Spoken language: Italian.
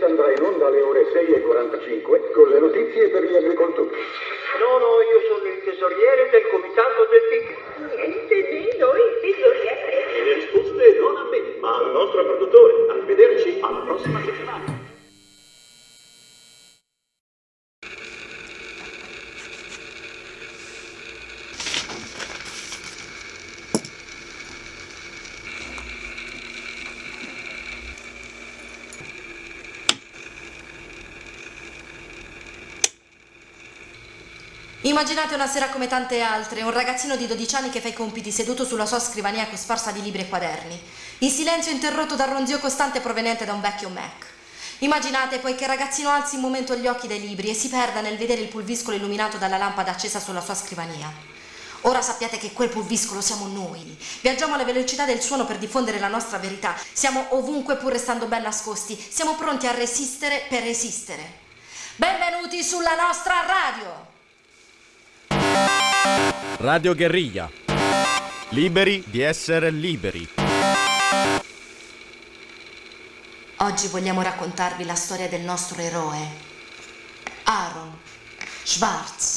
Apocalisse andrà in onda alle ore 6.45 con le notizie per gli agricoltori. No, no, io sono il tesoriere del comitato del PIC. Niente di noi, tesoriere. E le risposte non a me, ma al nostro produttore. Arrivederci alla prossima settimana. Immaginate una sera come tante altre, un ragazzino di 12 anni che fa i compiti seduto sulla sua scrivania cosparsa di libri e quaderni, in silenzio interrotto dal ronzio costante proveniente da un vecchio Mac. Immaginate poi che il ragazzino alzi un momento gli occhi dai libri e si perda nel vedere il pulviscolo illuminato dalla lampada accesa sulla sua scrivania. Ora sappiate che quel pulviscolo siamo noi. Viaggiamo alla velocità del suono per diffondere la nostra verità. Siamo ovunque pur restando ben nascosti. Siamo pronti a resistere per resistere. Benvenuti sulla nostra radio! Radio Guerriglia. Liberi di essere liberi. Oggi vogliamo raccontarvi la storia del nostro eroe, Aaron Schwartz.